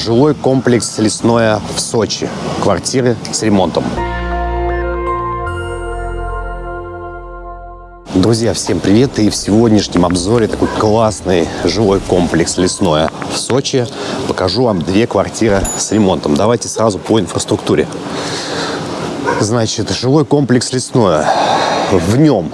жилой комплекс «Лесное» в Сочи. Квартиры с ремонтом. Друзья, всем привет! И в сегодняшнем обзоре такой классный жилой комплекс «Лесное» в Сочи. Покажу вам две квартиры с ремонтом. Давайте сразу по инфраструктуре. Значит, жилой комплекс «Лесное». В нем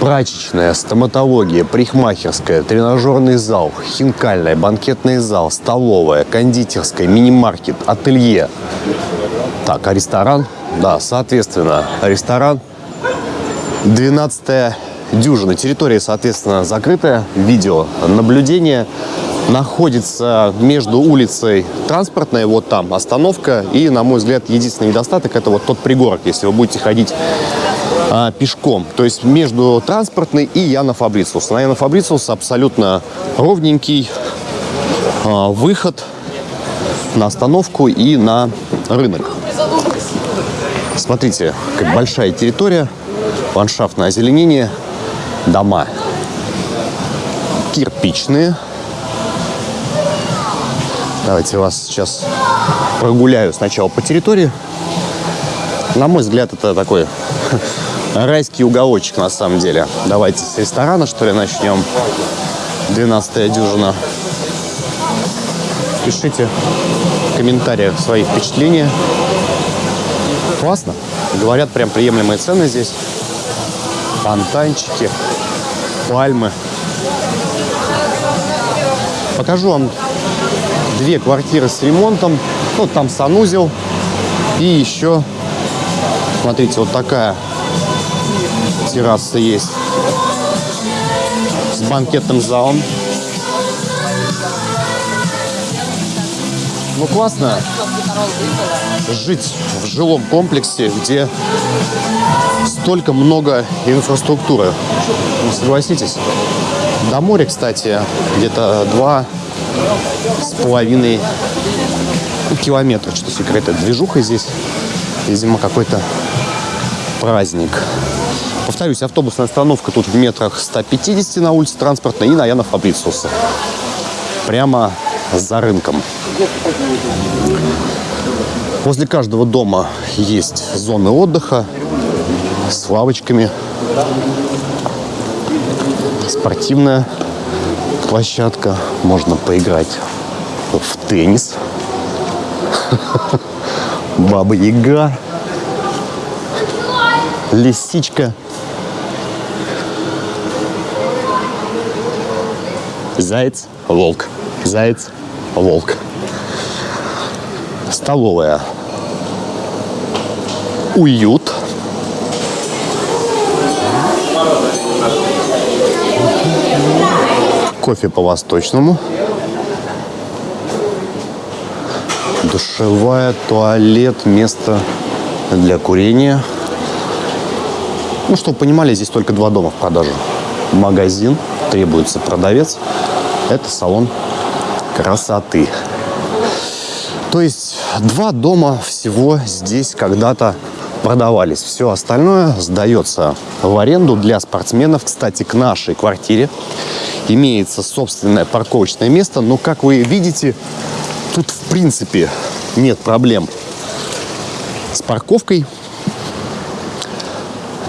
прачечная, стоматология, парикмахерская, тренажерный зал, хинкальная, банкетный зал, столовая, кондитерская, мини-маркет, ателье. Так, а ресторан? Да, соответственно, ресторан 12 дюжина. Территория, соответственно, закрытая. Видео наблюдение находится между улицей транспортной, вот там остановка, и, на мой взгляд, единственный недостаток – это вот тот пригорок, если вы будете ходить а, пешком. То есть между транспортной и Яна Фабрициус. На Яна Фабрициус абсолютно ровненький а, выход на остановку и на рынок. Смотрите, как большая территория – ландшафтное озеленение, дома кирпичные. Давайте вас сейчас прогуляю сначала по территории. На мой взгляд, это такой райский уголочек на самом деле. Давайте с ресторана, что ли, начнем. 12 дюжина. Пишите в комментариях свои впечатления. Классно. Говорят, прям приемлемые цены здесь фонтанчики, пальмы. Покажу вам две квартиры с ремонтом. Ну, там санузел. И еще, смотрите, вот такая терраса есть. С банкетным залом. Ну, классно жить в жилом комплексе, где столько много инфраструктуры. Ну, согласитесь. До моря, кстати, где-то два с половиной километра. Что секрет, движуха здесь. Видимо, какой-то праздник. Повторюсь, автобусная остановка тут в метрах 150 на улице транспортной и на Яна Фабрициуса. Прямо за рынком. Возле каждого дома есть зоны отдыха с лавочками. Спортивная площадка. Можно поиграть в теннис. Баба Яга. Лисичка. Заяц, волк. Заяц, волк. Столовая уют. Кофе по-восточному. Душевая, туалет, место для курения. Ну, чтобы понимали, здесь только два дома в продажу. Магазин, требуется продавец. Это салон красоты. То есть два дома всего здесь когда-то продавались. Все остальное сдается в аренду для спортсменов. Кстати, к нашей квартире имеется собственное парковочное место. Но, как вы видите, тут в принципе нет проблем с парковкой.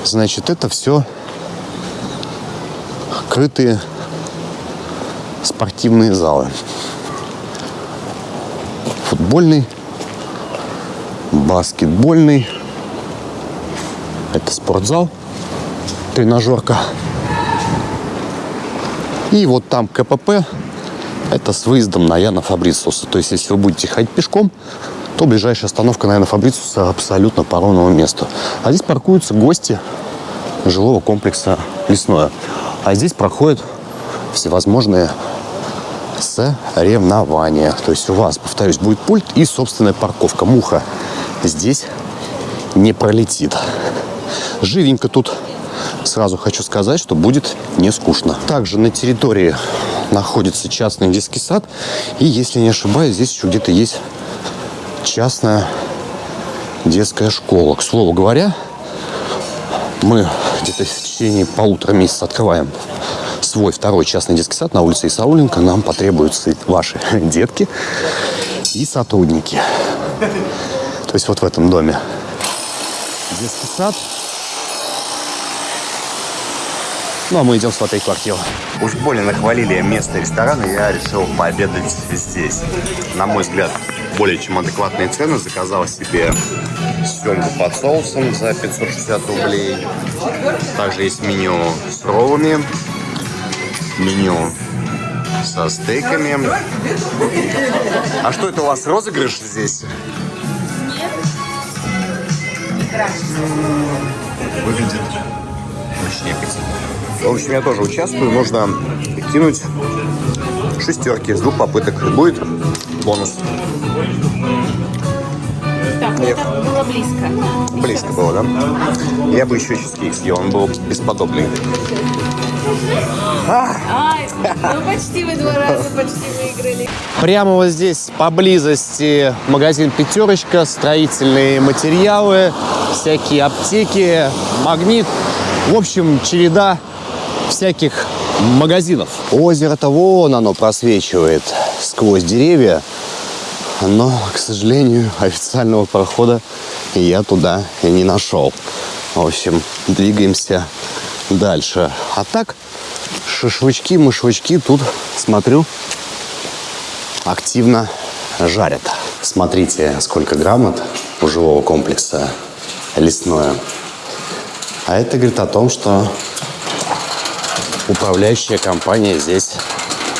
Значит, это все крытые спортивные залы. Футбольный, баскетбольный, это спортзал, тренажерка. И вот там КПП, это с выездом на Яна Фабрициуса. То есть, если вы будете ходить пешком, то ближайшая остановка на Яна Фабрициуса абсолютно по ровному месту. А здесь паркуются гости жилого комплекса «Лесное». А здесь проходят всевозможные соревнования. То есть у вас, повторюсь, будет пульт и собственная парковка. Муха здесь не пролетит. Живенько тут. Сразу хочу сказать, что будет не скучно. Также на территории находится частный детский сад. И, если не ошибаюсь, здесь еще где-то есть частная детская школа. К слову говоря, мы где-то в течение полутора месяца открываем свой второй частный детский сад на улице Исауленко, нам потребуются ваши детки и сотрудники. То есть вот в этом доме детский сад. Ну, а мы идем смотреть квартиру. Уж более нахвалили место ресторана, я решил пообедать здесь. На мой взгляд, более чем адекватные цены. Заказал себе семгу под соусом за 560 рублей. Также есть меню с роллами, меню со стейками. А что это у вас, розыгрыш здесь? Выглядит очень аппетитно. В общем, я тоже участвую. Нужно кинуть шестерки с двух попыток. Будет бонус. Так, Нет. это было близко. Близко было, да? Я бы еще чизкейк съел, он был бесподобный. Ай, ну почти вы два раза почти выиграли. Прямо вот здесь поблизости магазин «Пятерочка», строительные материалы, всякие аптеки, магнит. В общем, череда всяких магазинов. Озеро-то вон оно просвечивает сквозь деревья. Но, к сожалению, официального прохода я туда и не нашел. В общем, двигаемся дальше. А так, шашлычки, мышвычки тут, смотрю, активно жарят. Смотрите, сколько грамот у жилого комплекса лесное. А это говорит о том, что управляющая компания здесь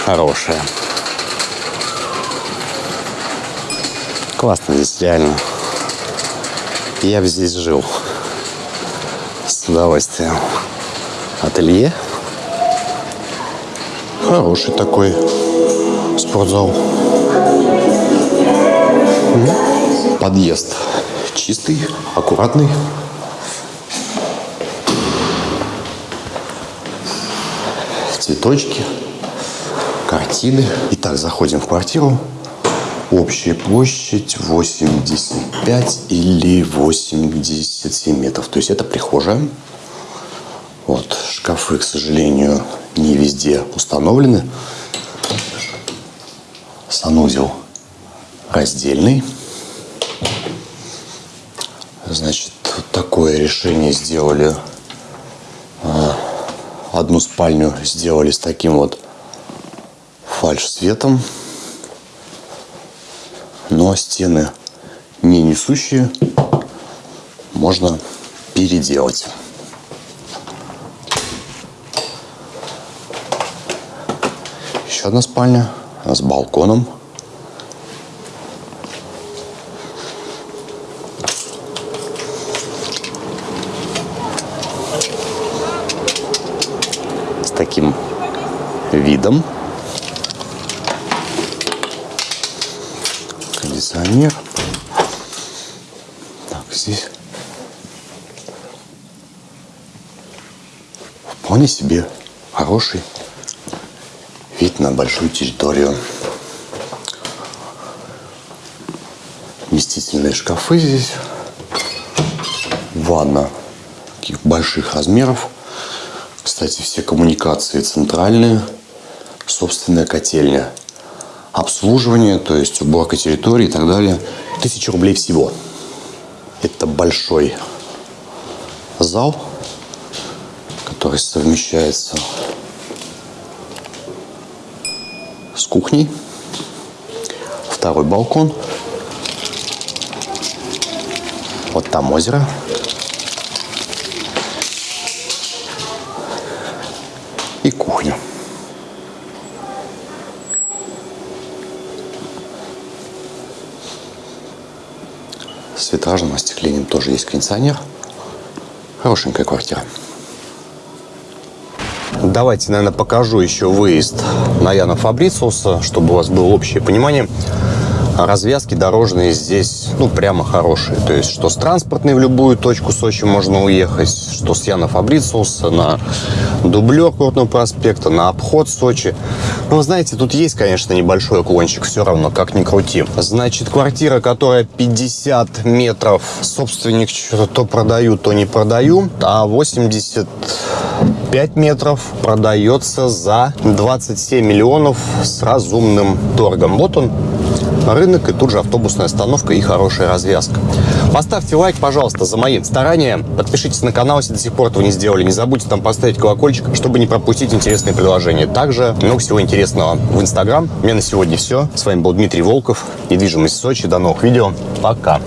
хорошая. Классно здесь, реально. Я бы здесь жил. С удовольствием. Ателье. Хороший такой спортзал. Подъезд чистый, аккуратный. Цветочки, картины. Итак, заходим в квартиру. Общая площадь 85 или 87 метров. То есть это прихожая. Вот, шкафы, к сожалению, не везде установлены. Санузел раздельный. Значит, вот такое решение сделали. А, Одну спальню сделали с таким вот фальш-светом. Но стены не несущие. Можно переделать. Еще одна спальня с балконом. С таким видом. Кондиционер. Так, здесь вполне себе хороший вид на большую территорию. Вместительные шкафы здесь. Ванна таких больших размеров. Кстати, все коммуникации центральные. Собственная котельня. Обслуживание, то есть уборка территории и так далее. Тысяча рублей всего. Это большой зал, который совмещается с кухней. Второй балкон. Вот там озеро. И кухня. С витражным остеклением тоже есть кондиционер. Хорошенькая квартира. Давайте, наверное, покажу еще выезд на Яна Фабрициуса, чтобы у вас было общее понимание. Развязки дорожные здесь, ну, прямо хорошие. То есть, что с транспортной в любую точку Сочи можно уехать, что с Яна Фабрициуса на дублер Крутного проспекта, на обход Сочи. Ну, знаете, тут есть, конечно, небольшой уклончик, все равно, как ни крути. Значит, квартира, которая 50 метров, собственник что-то то продаю, то не продаю, а 85 метров продается за 27 миллионов с разумным торгом. Вот он, рынок и тут же автобусная остановка и хорошая развязка. Поставьте лайк, пожалуйста, за мои старания. Подпишитесь на канал, если до сих пор этого не сделали. Не забудьте там поставить колокольчик, чтобы не пропустить интересные предложения. Также много всего интересного в Инстаграм. У меня на сегодня все. С вами был Дмитрий Волков. Недвижимость Сочи. До новых видео. Пока.